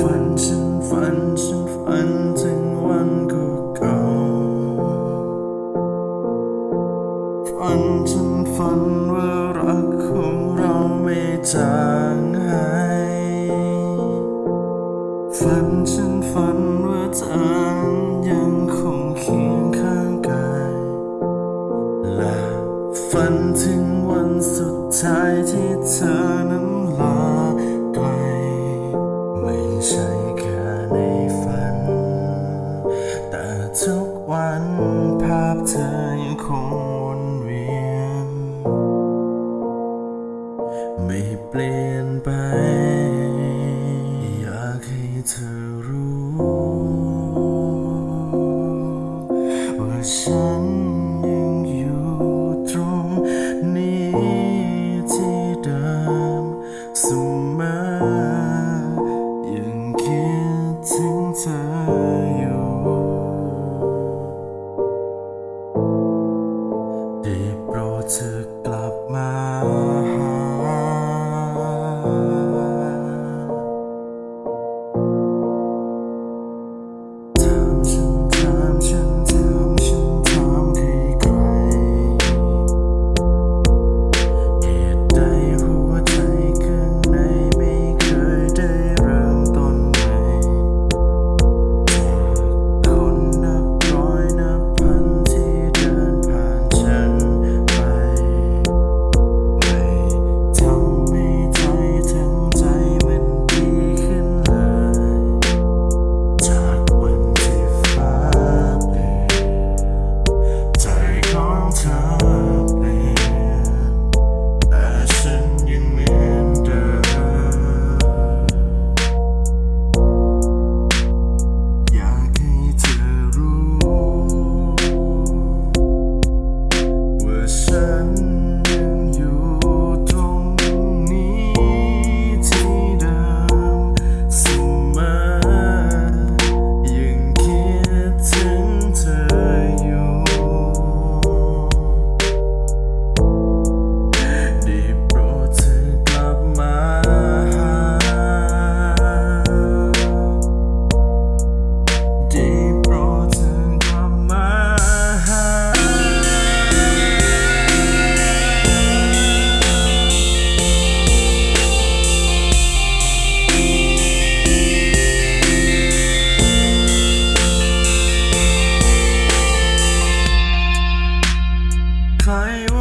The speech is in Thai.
ฝันฉันฝันฉันฝันถึงวันเก่าฝันฉันฝันว่ารักของเราไม่จางหายฝันฉันฝันันภาพเธอยังคงวนเวียน ไม่เปลี่ยนไป อยากให้เธอรู้ ว่าฉัน find